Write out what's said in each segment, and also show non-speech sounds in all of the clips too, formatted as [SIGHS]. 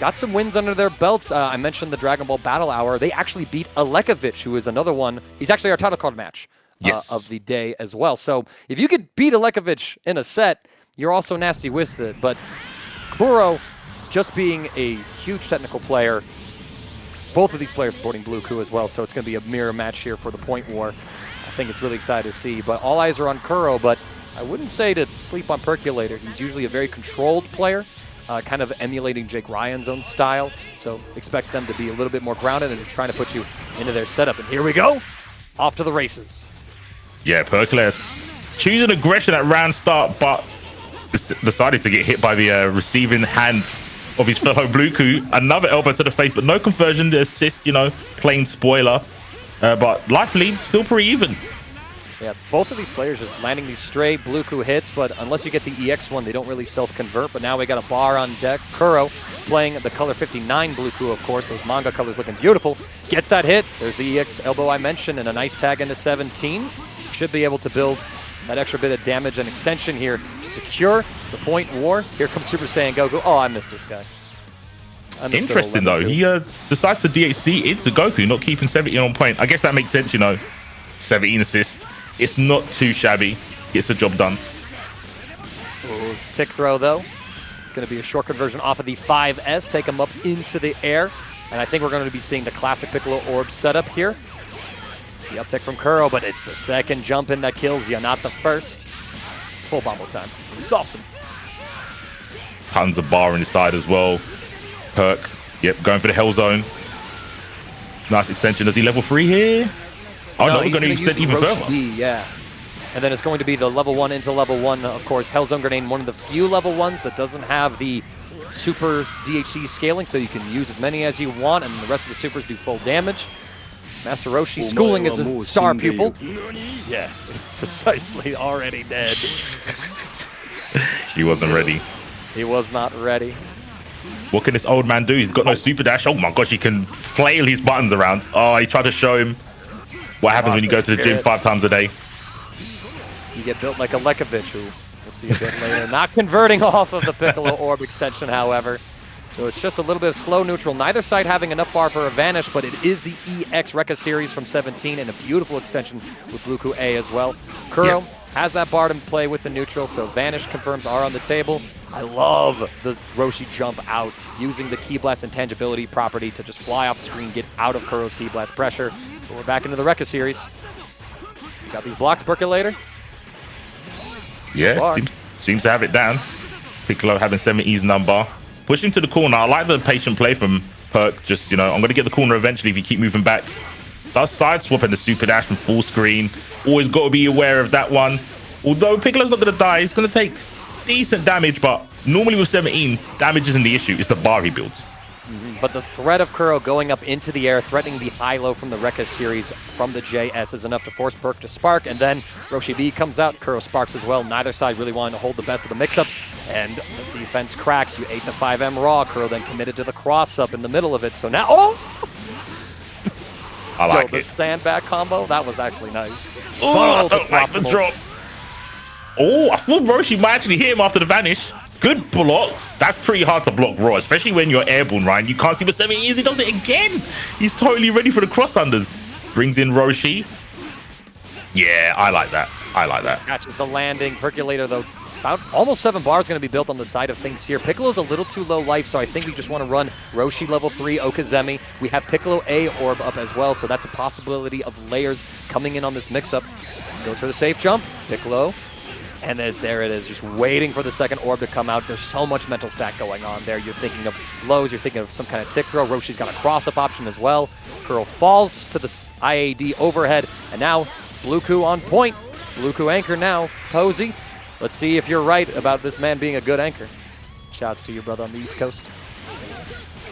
got some wins under their belts. Uh, I mentioned the Dragon Ball Battle Hour. They actually beat Alekovich, who is another one. He's actually our title card match uh, Yes. of the day as well. So if you could beat Alekovich in a set, you're also nasty with it. But Kuro, just being a huge technical player, both of these players supporting Blue Ku as well, so it's going to be a mirror match here for the point war. I think it's really exciting to see. But all eyes are on Kuro, but I wouldn't say to sleep on Percolator. He's usually a very controlled player, uh, kind of emulating Jake Ryan's own style. So expect them to be a little bit more grounded and trying to put you into their setup. And here we go, off to the races. Yeah, Percolator choosing aggression at round start, but decided to get hit by the uh, receiving hand of his fellow [LAUGHS] Bluku. Another elbow to the face, but no conversion. to assist, you know, plain spoiler. Uh, but life lead still pretty even. Yeah, both of these players just landing these straight Bluku hits, but unless you get the EX one, they don't really self-convert. But now we got a bar on deck. Kuro playing the color 59 Bluku, of course. Those manga colors looking beautiful. Gets that hit. There's the EX elbow I mentioned, and a nice tag into 17. Should be able to build that extra bit of damage and extension here to secure the point war. Here comes Super Saiyan Goku. Oh, I missed this guy. I missed good old Interesting though. He uh, decides to DHC into Goku, not keeping 17 on point. I guess that makes sense, you know. 17 assist. It's not too shabby. Gets the job done. Ooh, Tick throw, though. It's going to be a short conversion off of the 5S, take him up into the air. And I think we're going to be seeing the classic Piccolo Orb setup here. The uptick from Kuro, but it's the second jump in that kills you, not the first. Full bombo time. It's awesome. Tons of bar inside as well. Perk. Yep, going for the Hell Zone. Nice extension. Does he level three here? Oh no, we're he's going to gonna extend use even Roshi further. B, yeah. And then it's going to be the level one into level one. Of course, Hellzone Grenade, one of the few level ones that doesn't have the super DHC scaling, so you can use as many as you want, and the rest of the supers do full damage. Master Roshi schooling is a star pupil. Yeah, [LAUGHS] precisely. Already dead. [LAUGHS] He wasn't ready. He was not ready. What can this old man do? He's got no super dash. Oh my gosh, he can flail his buttons around. Oh, he tried to show him what happens when you go to the gym five times a day. You get built like a Lekovich, who we'll see a bit later. Not converting [LAUGHS] off of the Piccolo [LAUGHS] Orb extension, however. So it's just a little bit of slow neutral. Neither side having enough bar for a vanish, but it is the EX Rekka series from 17 and a beautiful extension with Bluku A as well. Kuro Yeah. has that bar to play with the neutral, so vanish confirms are on the table. I love the Roshi jump out using the Ki Blast intangibility property to just fly off screen, get out of Kuro's Ki Blast pressure. So we're back into the Rekka series. Got these blocks, Percolator. Yeah, seems, seems to have it down. Piccolo having 70's number. Pushing to the corner. I like the patient play from Perk. Just, you know, I'm going to get the corner eventually if you keep moving back. Does side swap and the super dash from full screen. Always got to be aware of that one. Although Piccolo's not going to die, he's going to take decent damage, but normally with 17, damage isn't the issue. It's the bar he builds. Mm-hmm. But the threat of Kuro going up into the air, threatening the high-low from the Rekka series from the JS is enough to force Perk to spark, and then Roshi B comes out, Kuro sparks as well. Neither side really wanting to hold the best of the mix-up, and the defense cracks. You 8 to 5M raw. Kuro then committed to the cross-up in the middle of it. So now, oh! I Yo, like this it. sandbag combo, that was actually nice. Oh, I don't like the drop. Oh, I thought Roshi might actually hit him after the vanish. Good blocks. That's pretty hard to block raw, especially when you're airborne, Ryan. You can't see what seven is. He does it again. He's totally ready for the cross unders. Brings in Roshi. Yeah, I like that. I like that. Catches the landing. Percolator, though, about almost seven bars going to be built on the side of things here. Piccolo's a little too low life, so I think we just want to run Roshi level 3, Okizeme. We have Piccolo A orb up as well, so that's a possibility of layers coming in on this mix-up. Goes for the safe jump. Piccolo. And there it is, just waiting for the second orb to come out. There's so much mental stack going on there. You're thinking of lows, you're thinking of some kind of tick throw. Roshi's got a cross-up option as well. Curl falls to the IAD overhead, and now Bluku on point. It's Bluku anchor now. Posey, let's see if you're right about this man being a good anchor. Shouts to your brother on the East Coast.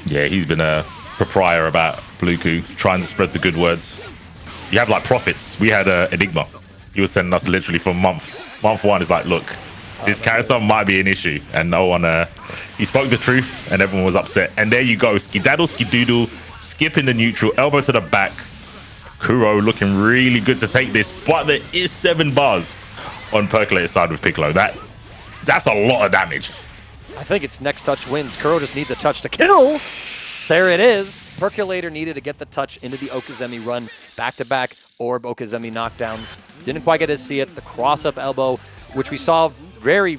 Yeah, he's been a proprietor about Bluku, trying to spread the good words. You have like prophets. We had uh, Enigma. He was sending us literally for a month. Month one is like, look, this character might be an issue, and no one. Uh, he spoke the truth, and everyone was upset. And there you go, skidaddle, skidoodle, skipping the neutral, elbow to the back. Kuro looking really good to take this, but there is seven bars on Percolator side with Piccolo. That that's a lot of damage. I think it's next touch wins. Kuro just needs a touch to kill. There it is. Percolator needed to get the touch into the Okizeme run. Back-to-back Orb Okizeme knockdowns. Didn't quite get to see it. The cross-up elbow, which we saw very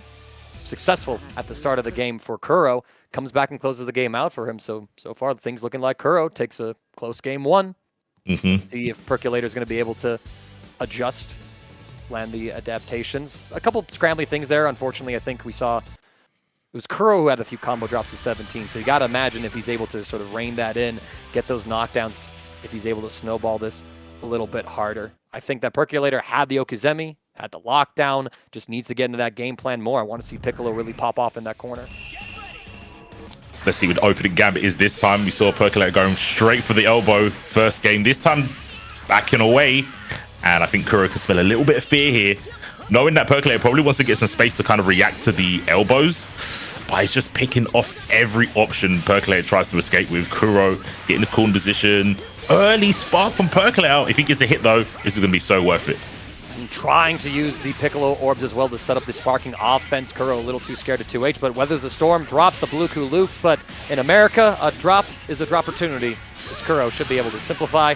successful at the start of the game for Kuro, comes back and closes the game out for him. So, so far, things looking like Kuro takes a close game one. Mm-hmm. See if Percolator is going to be able to adjust, land the adaptations. A couple scrambly things there. Unfortunately, I think we saw it was Kuro who had a few combo drops to 17, so you got to imagine if he's able to sort of rein that in, get those knockdowns, if he's able to snowball this a little bit harder. I think that Percolator had the Okizeme, had the lockdown, just needs to get into that game plan more. I want to see Piccolo really pop off in that corner. Let's see what opening gambit is this time. We saw Percolator going straight for the elbow first game. This time backing away. And I think Kuro can smell a little bit of fear here knowing that Percolator probably wants to get some space to kind of react to the elbows. But he's just picking off every option Percolator tries to escape with. Kuro getting his corner position. Early spark from Percolator. If he gets a hit, though, this is going to be so worth it. trying to use the Piccolo orbs as well to set up the sparking offense. Kuro a little too scared of 2H, but weathers the storm, drops the Bluku loops. But in America, a drop is a drop opportunity. This Kuro should be able to simplify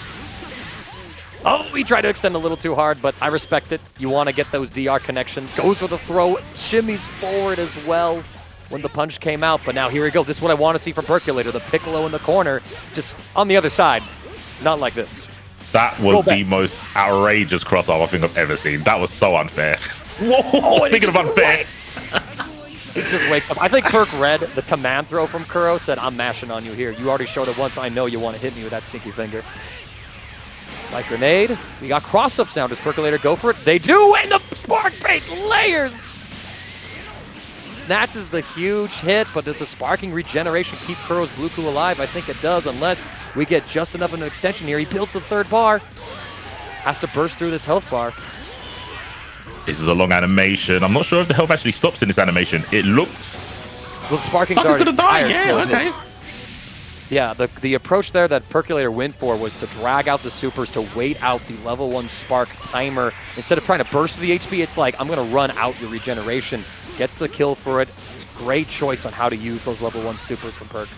Oh, he tried to extend a little too hard, but I respect it. You want to get those DR connections. Goes for the throw, shimmies forward as well when the punch came out. But now here we go. This is what I want to see from Percolator. The Piccolo in the corner, just on the other side. Not like this. That was the most outrageous crossover I think I've ever seen. That was so unfair. Whoa! Oh, Speaking of unfair. he [LAUGHS] just wakes up. I think Perk read the command throw from Kuro, said, I'm mashing on you here. You already showed it once. I know you want to hit me with that sneaky finger. Like grenade. We got cross-ups now. Does Percolator go for it? They do, and the spark bait layers! Snatches the huge hit, but does the sparking regeneration keep Kuro's Bluku alive? I think it does, unless we get just enough of an extension here. He builds the third bar. Has to burst through this health bar. This is a long animation. I'm not sure if the health actually stops in this animation. It looks... Well, sparking's oh, already gonna die. Yeah, okay. Yeah, the, the approach there that Percolator went for was to drag out the supers to wait out the level 1 spark timer. Instead of trying to burst the HP, it's like, I'm going to run out your regeneration. Gets the kill for it. Great choice on how to use those level 1 supers from Perk.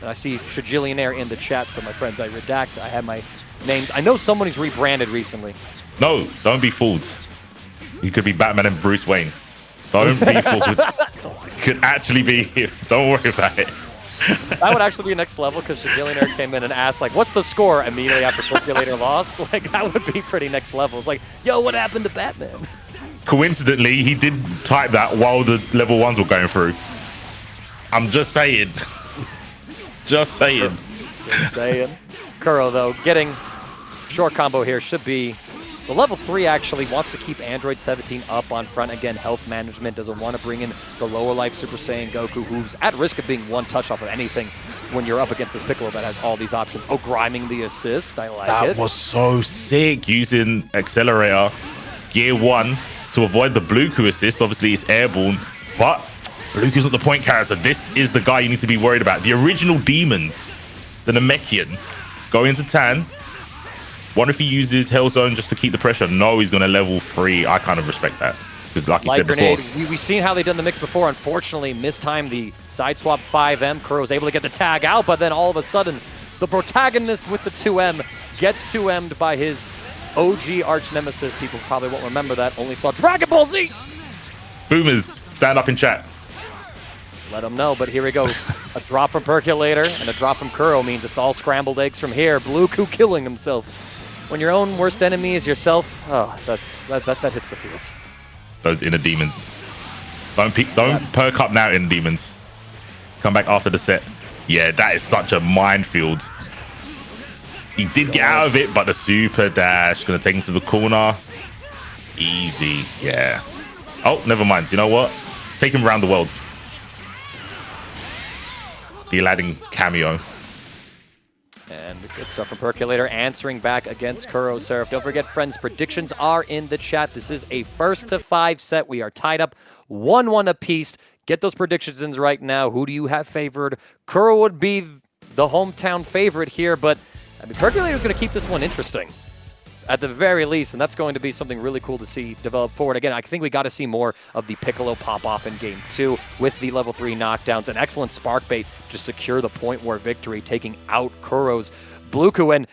And I see Shajillionaire in the chat, so my friends, I redact. I have my names. I know someone who's rebranded recently. No, don't be fooled. You could be Batman and Bruce Wayne. Don't be [LAUGHS] fooled. could actually be him. Don't worry about it that would actually be next level because Shagillionaire came in and asked, like, what's the score immediately after Percolator lost? [LAUGHS] Like, that would be pretty next level. It's like, yo, what happened to Batman? Coincidentally, he did type that while the level ones were going through. I'm just saying. [LAUGHS] just saying. Just saying. Kuro, though, getting short combo here should be the level 3 actually wants to keep Android 17 up on front. Again, health management doesn't want to bring in the lower life Super Saiyan Goku, who's at risk of being one touch off of anything when you're up against this Piccolo that has all these options. Oh, griming the assist. I like that it. That was so sick using Accelerator Gear 1 to avoid the Bluku assist. Obviously, it's airborne, but Bluku's not the point character. This is the guy you need to be worried about. The original Demons, the Namekian, going into Tan, Wonder if he uses Hell Zone just to keep the pressure. No, he's going to level three. I kind of respect that. Because like you Light said grenade, before. We, we've seen how they've done the mix before. Unfortunately, mistimed the side swap 5M. Kuro was able to get the tag out, but then all of a sudden, the protagonist with the 2M gets 2M'd by his OG arch nemesis. People probably won't remember that. Only saw Dragon Ball Z. Boomers, stand up in chat. Let them know, but here we go. a drop from Percolator and a drop from Kuro means it's all scrambled eggs from here. Blue Bluku killing himself when your own worst enemy is yourself, oh, that's that, that, that hits the feels. Those inner demons. Don't peek, don't yeah. perk up now, inner demons. Come back after the set. Yeah, that is such a minefield. He did get out of it, but the super dash gonna take him to the corner. Easy, yeah. Oh, never mind. You know what? Take him around the world. The Aladdin cameo. And good stuff from Percolator answering back against Kuro Seraph. Don't forget, friends, predictions are in the chat. This is a first to five set. We are tied up 1-1 apiece. Get those predictions in right now. Who do you have favored? Kuro would be the hometown favorite here, but I mean, Percolator is going to keep this one interesting. At the very least, and that's going to be something really cool to see develop forward. Again, I think we got to see more of the Piccolo pop off in game two with the level three knockdowns. An excellent spark bait to secure the point war victory, taking out Kuro's Bluku. And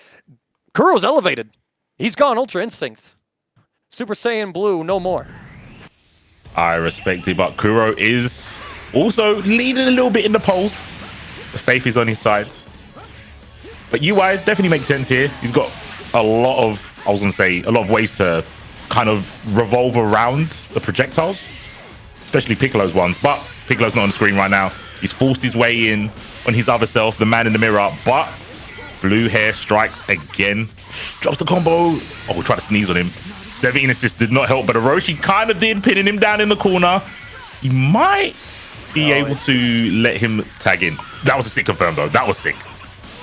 Kuro's elevated. He's gone Ultra Instinct. Super Saiyan Blue, no more. I respect it, but Kuro is also leading a little bit in the polls. Faith is on his side. But UI definitely makes sense here. He's got a lot of, I was going to say, a lot of ways to kind of revolve around the projectiles, especially Piccolo's ones. But Piccolo's not on the screen right now. He's forced his way in on his other self, the man in the mirror. But blue hair strikes again, drops the combo. Oh, we'll try to sneeze on him. 17 assists did not help, but Orochi kind of did, pinning him down in the corner. He might be oh, able to let him tag in. That was a sick confirm, though. That was sick.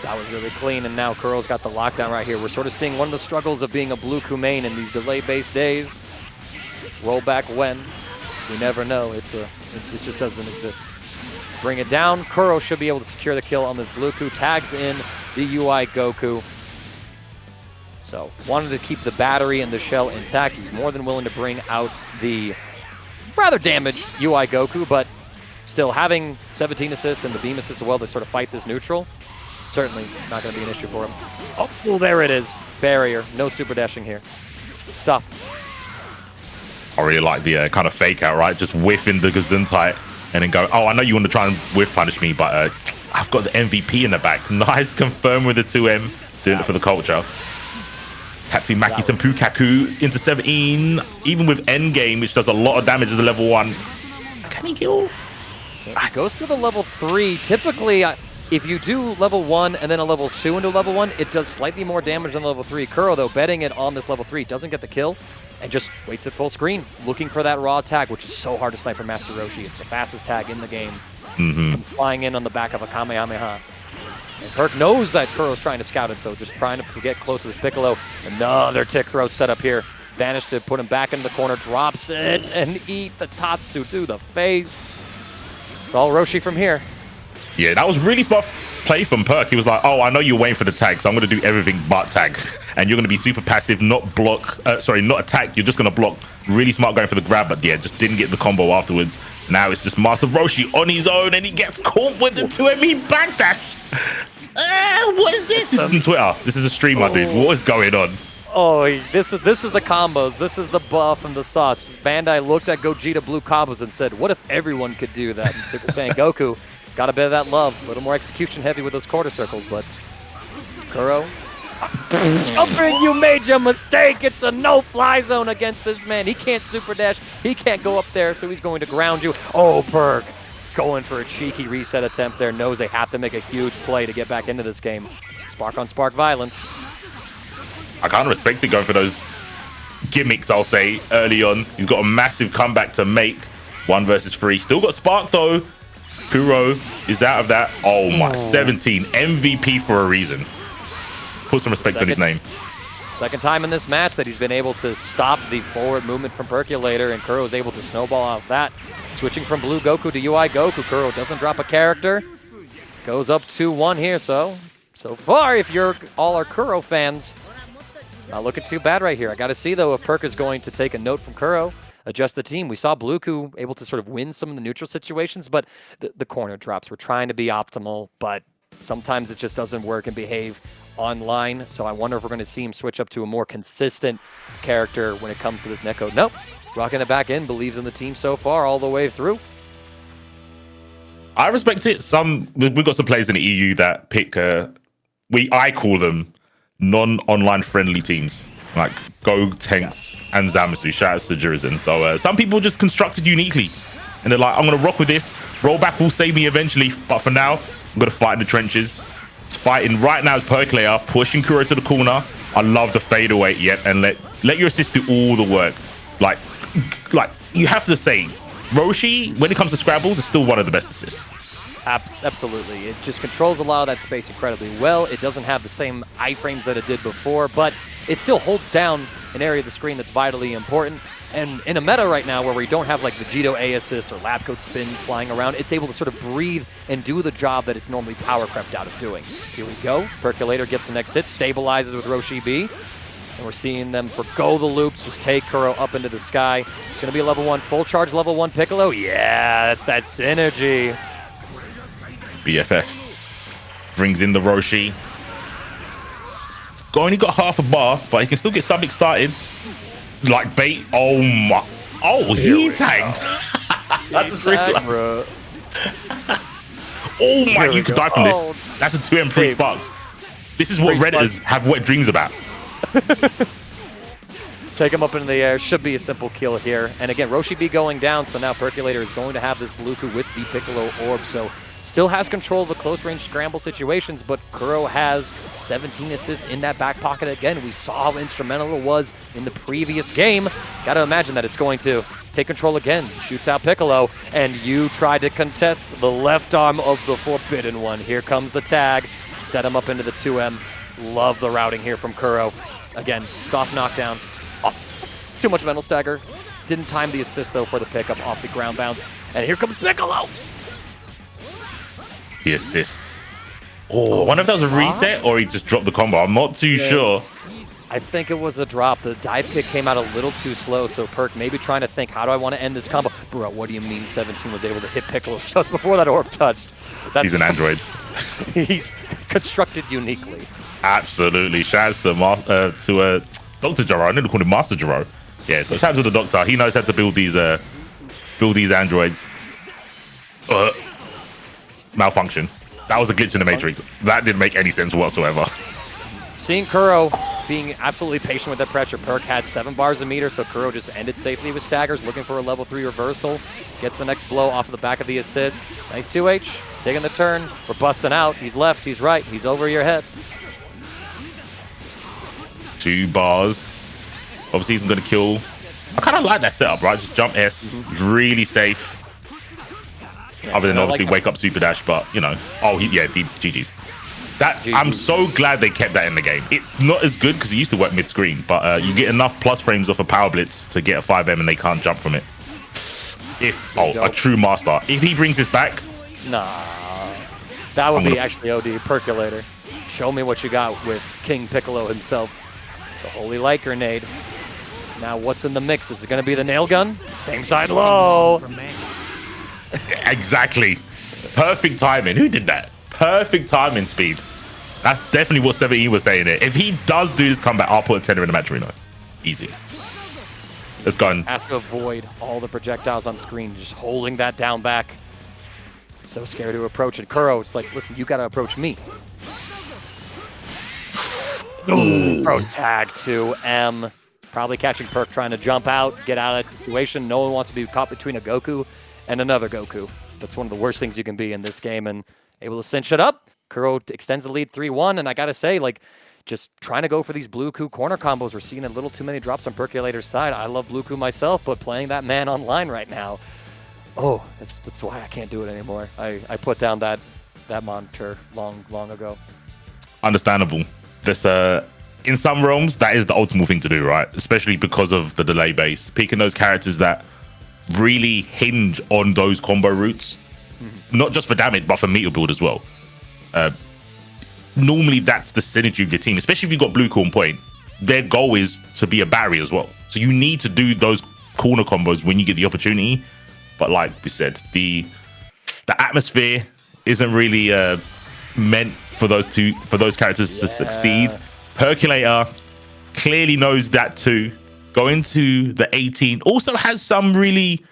That was really clean, and now Kuro's got the lockdown right here. We're sort of seeing one of the struggles of being a blue Kumain in these delay-based days. Roll back when. We never know. It's a, it, just doesn't exist. Bring it down. Kuro should be able to secure the kill on this blue Ku. Tags in the UI Goku. So wanted to keep the battery and the shell intact. He's more than willing to bring out the rather damaged UI Goku, but still having 17 assists and the beam assists as well to sort of fight this neutral certainly not going to be an issue for him. Oh, well, there it is. Barrier. No super dashing here. Stop. I really like the uh, kind of fake out, right? Just whiffing the Gesundheit and then go, oh, I know you want to try and whiff punish me, but uh, I've got the MVP in the back. [LAUGHS] Nice confirm with the 2M. Doing it for the culture. Captain Maki Senpu Kaku into 17. Even with Endgame, which does a lot of damage as a level 1. Can he kill? It goes to the level 3. Typically, if you do level 1 and then a level 2 into level 1, it does slightly more damage than level 3. Kuro, though, betting it on this level 3, doesn't get the kill and just waits at full screen, looking for that raw tag, which is so hard to snipe for Master Roshi. It's the fastest tag in the game. Mm -hmm. Flying in on the back of a Kamehameha. And Perk knows that Kuro's trying to scout it, so just trying to get close to this Piccolo. Another tick throw set up here. Vanish to put him back in the corner, drops it, and eat the Tatsu to the face. It's all Roshi from here. Yeah, that was really smart play from Perk. He was like, oh, I know you're waiting for the tag, so I'm going to do everything but tag. And you're going to be super passive, not block, uh, sorry, not attack. You're just going to block. Really smart going for the grab, but yeah, just didn't get the combo afterwards. Now it's just Master Roshi on his own, and he gets caught with the 2ME backdash. Uh, what is this? This is on Twitter. This is a stream, my dude. What is going on? Oh, this is this is the combos. This is the buff and the sauce. Bandai looked at Gogeta Blue combos and said, "What if everyone could do that?" And Super Saiyan Goku Got a bit of that love. A little more execution heavy with those quarter circles, but Kuro. [LAUGHS] Jumping, you made your mistake. It's a no-fly zone against this man. He can't super dash. He can't go up there, so he's going to ground you. Oh, Perk going for a cheeky reset attempt there. Knows they have to make a huge play to get back into this game. Spark on spark violence. I kind of respect it going for those gimmicks, I'll say, early on. He's got a massive comeback to make. One versus three. Still got Spark, though. Kuro is out of that. Oh my, oh. 17 MVP for a reason. Put some respect second, on his name. Second time in this match that he's been able to stop the forward movement from Percolator, and Kuro is able to snowball off that. Switching from Blue Goku to UI Goku, Kuro doesn't drop a character. Goes up 2-1 here, so so far, if you're all our Kuro fans, not looking too bad right here. I got to see, though, if Perk is going to take a note from Kuro adjust the team. We saw Bluku able to sort of win some of the neutral situations, but the, the corner drops. We're trying to be optimal, but sometimes it just doesn't work and behave online. So I wonder if we're going to see him switch up to a more consistent character when it comes to this netcode. Nope. Rocking it back in, believes in the team so far all the way through. I respect it. Some we've got some players in the EU that pick. Uh, we I call them non-online friendly teams like Go, Tanks and Zamasu. Shout out to Jurizen. So uh, some people just constructed uniquely. And they're like, I'm going to rock with this. Rollback will save me eventually. But for now, I'm going to fight in the trenches. It's fighting right now as Percolator, pushing Kuro to the corner. I love the fadeaway. Yep, and let let your assist do all the work. Like, like you have to say, Roshi, when it comes to Scrabbles, is still one of the best assists. Absolutely. It just controls a lot of that space incredibly well. It doesn't have the same iframes that it did before, but it still holds down an area of the screen that's vitally important. And in a meta right now where we don't have like the Vegito A assist or lab coat spins flying around, it's able to sort of breathe and do the job that it's normally power crept out of doing. Here we go. Percolator gets the next hit, stabilizes with Roshi B. And we're seeing them forgo the loops, just take Kuro up into the sky. It's going to be a level 1, full charge level 1 Piccolo. Yeah, that's that synergy. BFFs. Brings in the Roshi. Only got half a bar, but he can still get something started. Like bait. Oh my. Oh, he tagged. [LAUGHS] That's a Tag, tag, bro. Oh my, Here you could go. die from this. Oh. That's a 2 M3 Hey. sparks. This is what Redditors sparks. have wet dreams about. [LAUGHS] Take him up into the air. Should be a simple kill here. And again, Roshi B going down, so now Percolator is going to have this Bluku with the Piccolo Orb. So still has control of the close range scramble situations, but Kuro has 17 assists in that back pocket again. We saw how instrumental it was in the previous game. Gotta imagine that it's going to take control again. Shoots out Piccolo, and you try to contest the left arm of the Forbidden One. Here comes the tag. Set him up into the 2M. Love the routing here from Kuro. Again, soft knockdown. Oh, too much mental stagger. Didn't time the assist though for the pickup off the ground bounce. And here comes Piccolo. He assists. Oh, I wonder if that was a reset or he just dropped the combo. I'm not too Yeah. sure. I think it was a drop. The dive kick came out a little too slow, so Perk maybe trying to think, how do I want to end this combo? Bro, what do you mean 17 was able to hit Piccolo [LAUGHS] just before that orb touched? That's He's an android. [LAUGHS] he's constructed uniquely. Absolutely. Shouts to Ma- uh, to uh, Doctor Gero. I nearly call him Master Jaro. Yeah, shouts to the Doctor. He knows how to build these uh build these androids. Uh, malfunction. That was a glitch in the Matrix. That didn't make any sense whatsoever. Seeing Kuro being absolutely patient with that pressure, Perk had seven bars a meter, so Kuro just ended safely with staggers, looking for a level three reversal. Gets the next blow off of the back of the assist. Nice 2H, taking the turn. We're busting out. He's left, he's right, he's over your head. Two bars. Obviously, he's going to kill. I kind of like that setup, right? Just jump S, mm-hmm. really safe. Other than obviously like wake up super dash, but you know, oh he, yeah, the GG's. That I'm so glad they kept that in the game. It's not as good because it used to work mid screen, but uh, you get enough plus frames off a power blitz to get a 5M and they can't jump from it. If oh, a true master, if he brings this back, Nah. That would I'm be actually OD Percolator. Show me what you got with King Piccolo himself. It's the Holy Light Grenade. Now, what's in the mix? Is it going to be the nail gun? Same side low. [LAUGHS] exactly, perfect timing. Who did that? Perfect timing speed. That's definitely what 17 was saying there. If he does do this comeback, I'll put a tenner in the match arena. Easy. Let's go. And Has to avoid all the projectiles on screen, just holding that down back. So scared to approach it. Kuro, it's like, listen, you got to approach me. [SIGHS] Ooh, pro tag to M. Probably catching Perk trying to jump out, get out of that situation. No one wants to be caught between a Goku and another Goku. That's one of the worst things you can be in this game, and able to cinch it up. Kuro extends the lead 3-1, and I gotta say, like, just trying to go for these Blue Ku corner combos. We're seeing a little too many drops on Percolator's side. I love Blue Ku myself, but playing that man online right now, oh, that's that's why I can't do it anymore. I, I put down that that monitor long long ago. understandable. This uh in some realms that is the ultimate thing to do, right? Especially because of the delay base. Picking those characters that really hinge on those combo routes, not just for damage, but for meter build as well. Uh, normally that's the synergy of your team, especially if you've got blue corn point. Their goal is to be a barrier as well. So you need to do those corner combos when you get the opportunity. But like we said, the the atmosphere isn't really uh, meant for those two for those characters to succeed. Percolator clearly knows that too. Going to the 18 also has some really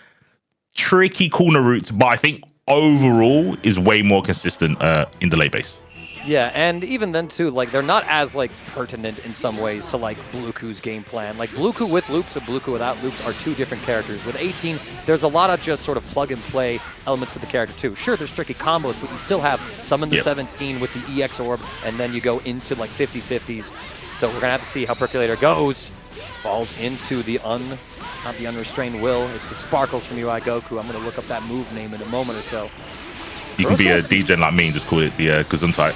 tricky corner routes, but I think overall is way more consistent uh, in the late base. Yeah, and even then too, like they're not as like pertinent in some ways to like Bluku's game plan. Like Bluku with loops and Bluku without loops are two different characters. With 18, there's a lot of just sort of plug and play elements to the character too. Sure, there's tricky combos, but you still have some in the Yep. 17 with the EX orb, and then you go into like 50-50s. So we're gonna have to see how Percolator goes. Falls into the un, not the unrestrained will. It's the sparkles from UI Goku. I'm gonna look up that move name in a moment or so. You can be a DJ like me and just call it the uh, Gesundheit.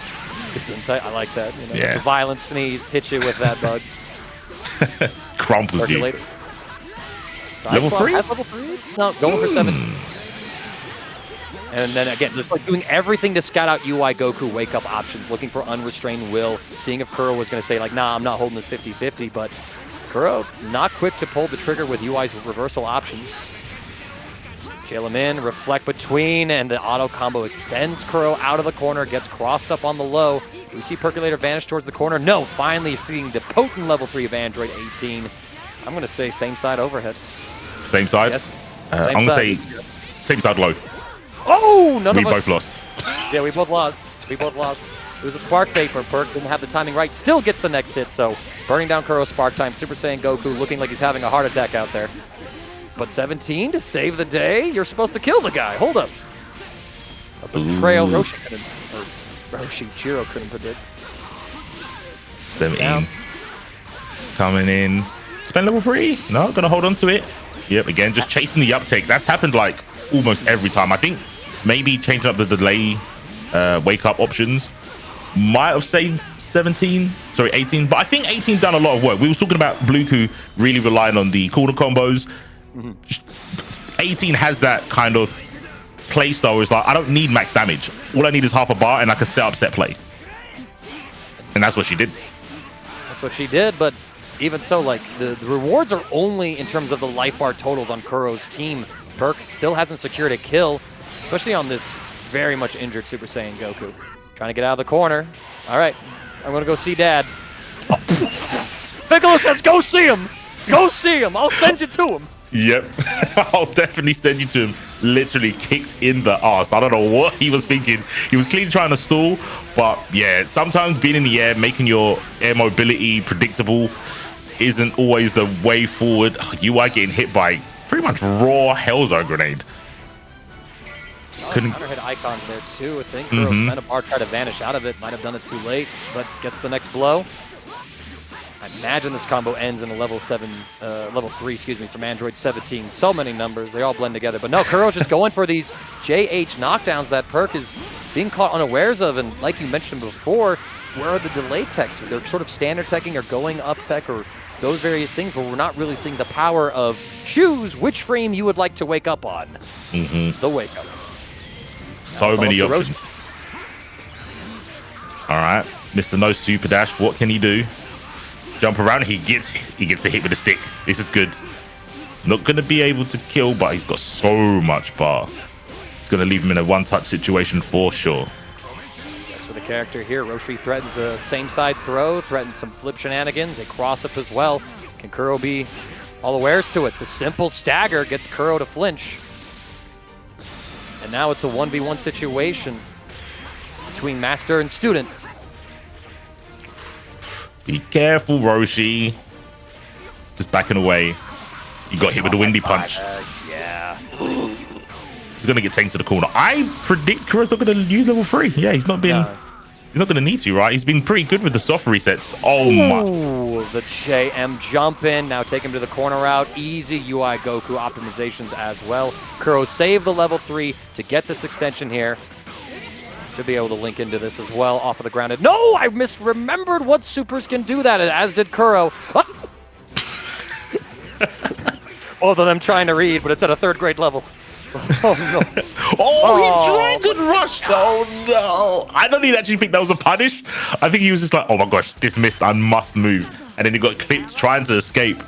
Gesundheit, I like that. You know, Yeah. It's a violent sneeze. Hit you with that bug. [LAUGHS] Crumples you. Side Level three? Has level three? No, going for seven. And then again, just like doing everything to scout out UI Goku wake up options, looking for unrestrained will, seeing if Kuro was going to say, like, nah, I'm not holding this 50 50. But Kuro not quick to pull the trigger with UI's reversal options. Jail him in, reflect between, and the auto combo extends Kuro out of the corner, gets crossed up on the low. We see Percolator vanish towards the corner. No, finally seeing the potent level 3 of Android 18. I'm going to say same side overhead. Same side? Yes. Uh, Same I'm going to say same side low. Oh, none We of us. We both lost. Yeah, we both lost. We both lost. It was a spark for Perk, didn't have the timing right. Still gets the next hit, so burning down Kuro's spark time. Super Saiyan Goku looking like he's having a heart attack out there. But 17 to save the day? You're supposed to kill the guy. Hold up. A betrayal Ooh. Roshi couldn't, or Roshi Chiro couldn't predict. 17. Down. Coming in. Spend level three. No, gonna hold on to it. Yep, again, just chasing the uptake. That's happened like almost every time. I think maybe changing up the delay uh, wake up options might have saved 17, sorry, 18. But I think 18 done a lot of work. We was talking about Bluku really relying on the corner combos. Mm-hmm. 18 has that kind of play style where it's like, I don't need max damage. All I need is half a bar and I can set up set play. And that's what she did. That's what she did, but even so, like, the, the rewards are only in terms of the life bar totals on Kuro's team. Perk still hasn't secured a kill, especially on this very much injured Super Saiyan Goku. Trying to get out of the corner. All right, I'm going to go see Dad. [LAUGHS] Piccolo says, go see him! Go see him! I'll send you to him! Yep. [LAUGHS] I'll definitely send you to him. Literally kicked in the ass. I don't know what he was thinking. He was clearly trying to stall, but yeah, sometimes being in the air, making your air mobility predictable isn't always the way forward. You are getting hit by pretty much raw Hellzone grenade. Couldn't- Counter hit icon there too. I think spent a bar, tried to vanish out of it. Might have done it too late, but gets the next blow. I imagine this combo ends in a level seven, uh, level three, excuse me, from Android 17. So many numbers, they all blend together. But no, Kuro's just going for these JH knockdowns that Perk is being caught unawares of. And like you mentioned before, where are the delay techs? They're sort of standard teching or going up tech or those various things, but we're not really seeing the power of choose which frame you would like to wake up on. hmm The wake up. So it's many up to Roshi. options. All right, Mr. No Super Dash. What can he do? Jump around. He gets he gets the hit with the stick. This is good. He's not going to be able to kill, but he's got so much bar. It's going to leave him in a one-touch situation for sure. That's for the character here. Roshi threatens a same side throw, threatens some flip shenanigans, a cross up as well. Can Kuro be all awares to it? The simple stagger gets Kuro to flinch. And now it's a 1v1 situation between master and student. Be careful, Roshi. Just backing away. You got hit with a windy punch. Yeah. [GASPS] He's going to get taken to the corner. I predict Kuro's not going to use level three. Yeah, he's not been. No. He's not going to need to, right? He's been pretty good with the soft resets. Oh my. The JM jump in. Now take him to the corner route. Easy UI Goku optimizations as well. Kuro save the level three to get this extension here. Should be able to link into this as well off of the grounded. No, I misremembered what supers can do that, as did Kuro. Both of them trying to read, but it's at a third grade level. Oh no. Oh, Oh. he dragon rushed. Oh no! I don't even actually think that was a punish. I think he was just like, "Oh my gosh, dismissed. I must move." And then he got clipped trying to escape.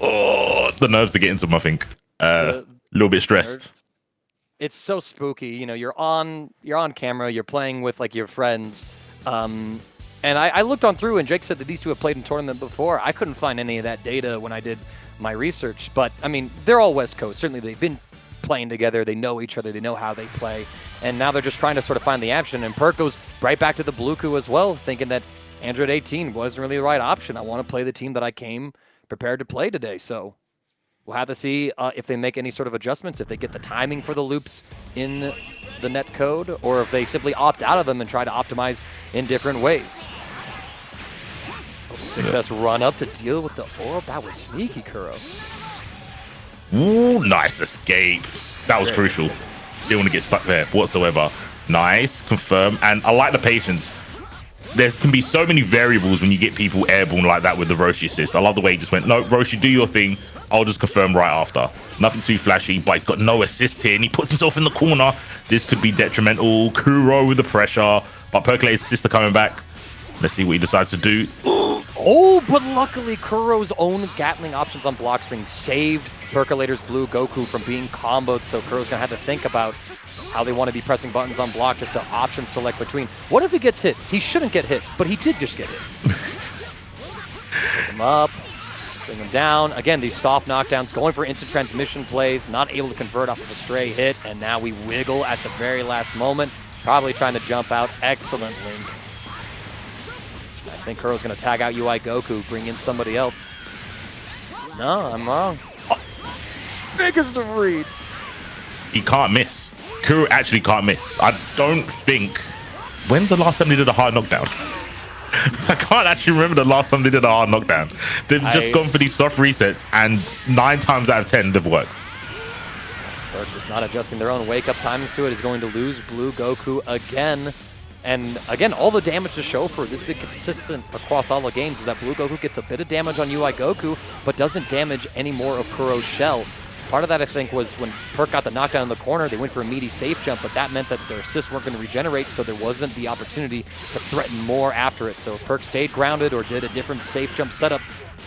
Oh, the nerves to get into him. I think a uh, little bit stressed. it's so spooky. You know, you're on you're on camera, you're playing with like your friends. Um, and I, I looked on through, and Jake said that these two have played in tournament before. I couldn't find any of that data when I did my research, but I mean, they're all West Coast. Certainly, they've been playing together. They know each other. They know how they play, and now they're just trying to sort of find the action. And Perk goes right back to the Bluku as well, thinking that Android 18 wasn't really the right option. I want to play the team that I came prepared to play today. So We'll have to see uh, if they make any sort of adjustments, if they get the timing for the loops in the net code, or if they simply opt out of them and try to optimize in different ways. Success run up to deal with the orb. That was sneaky, Kuro. Ooh, nice escape. That was crucial. Didn't want to get stuck there whatsoever. Nice, confirm. And I like the patience. There can be so many variables when you get people airborne like that with the Roshi assist. I love the way he just went, no, Roshi, do your thing. I'll just confirm right after. Nothing too flashy, but he's got no assist here, and he puts himself in the corner. This could be detrimental. Kuro with the pressure, but Percolator's sister coming back. Let's see what he decides to do. Oh, but luckily Kuro's own Gatling options on block string saved Percolator's Blue Goku from being comboed, so Kuro's going to have to think about how they want to be pressing buttons on block just to option select between. What if he gets hit? He shouldn't get hit, but he did just get hit. [LAUGHS] Pick him up, bring him down. Again, these soft knockdowns, going for instant transmission plays, not able to convert off of a stray hit, and now we wiggle at the very last moment. Probably trying to jump out. Excellent link. I think Kuro's going to tag out UI Goku, bring in somebody else. No, I'm wrong. Oh, biggest of reads. He can't miss. Kuro actually can't miss. I don't think. When's the last time they did a hard knockdown? [LAUGHS] I can't actually remember the last time they did a hard knockdown. They've I... just gone for these soft resets, and nine times out of ten, they've worked. They're just not adjusting their own wake up times to it. Is going to lose Blue Goku again. And again, all the damage to show for this big consistent across all the games is that Blue Goku gets a bit of damage on UI Goku, but doesn't damage any more of Kuro's shell. Part of that, I think, was when Perk got the knockdown in the corner, they went for a meaty safe jump, but that meant that their assists weren't going to regenerate, so there wasn't the opportunity to threaten more after it. So if Perk stayed grounded or did a different safe jump setup,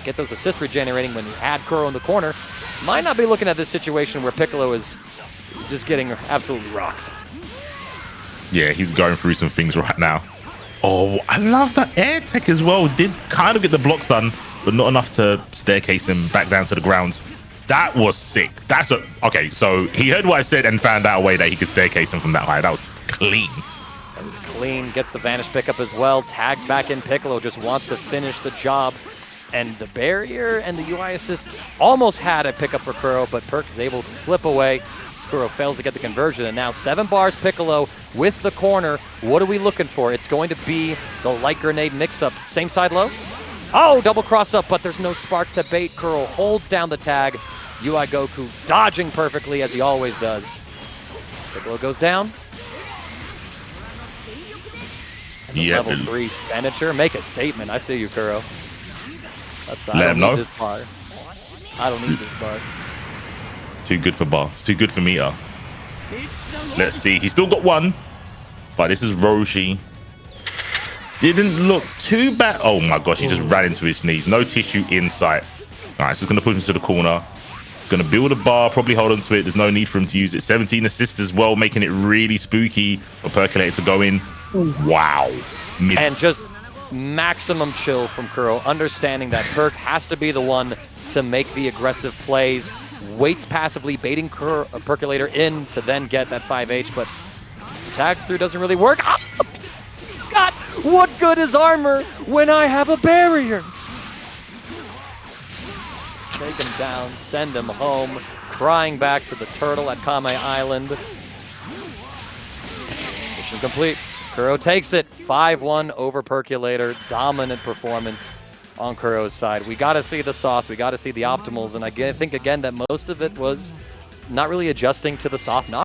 get those assists regenerating when you had Kuro in the corner, might not be looking at this situation where Piccolo is just getting absolutely rocked. Yeah, he's going through some things right now. Oh, I love that air tech as well. Did kind of get the blocks done, but not enough to staircase him back down to the ground. That was sick. That's a okay. So he heard what I said and found out a way that he could staircase him from that high. That was clean. That was clean. Gets the vanish pickup as well. Tags back in. Piccolo just wants to finish the job. And the barrier and the UI assist almost had a pickup for Kuro, but Perk is able to slip away. Kuro fails to get the conversion, and now seven bars Piccolo with the corner. What are we looking for? It's going to be the light grenade mix-up. Same side low. Oh, double cross up, but there's no spark to bait. Kuro holds down the tag. UI Goku dodging perfectly as he always does. Piccolo goes down. And yeah, level three expenditure. Make a statement. I see you, Kuro. That's not, Let I don't need know. this bar. I don't need this bar. Too good for bar. It's too good for meter. Let's see. He's still got one. But this is Roshi. Didn't look too bad. Oh my gosh, he just oh. ran into his knees. No tissue in sight. All right, so he's going to push him to the corner. Going to build a bar, probably hold on to it. There's no need for him to use it. 17 assists as well, making it really spooky for Percolator to go in. Wow. And just maximum chill from Kuro, understanding that Perk has to be the one to make the aggressive plays waits passively, baiting a Percolator in to then get that 5H, but tag through doesn't really work. Ah! God, what good is armor when I have a barrier? Take him down, send him home, crying back to the turtle at Kame Island. Mission complete. Kuro takes it 5-1 over Percolator. Dominant performance on Kuro's side. We got to see the sauce. We got to see the optimals. And I think, again, that most of it was not really adjusting to the soft knock.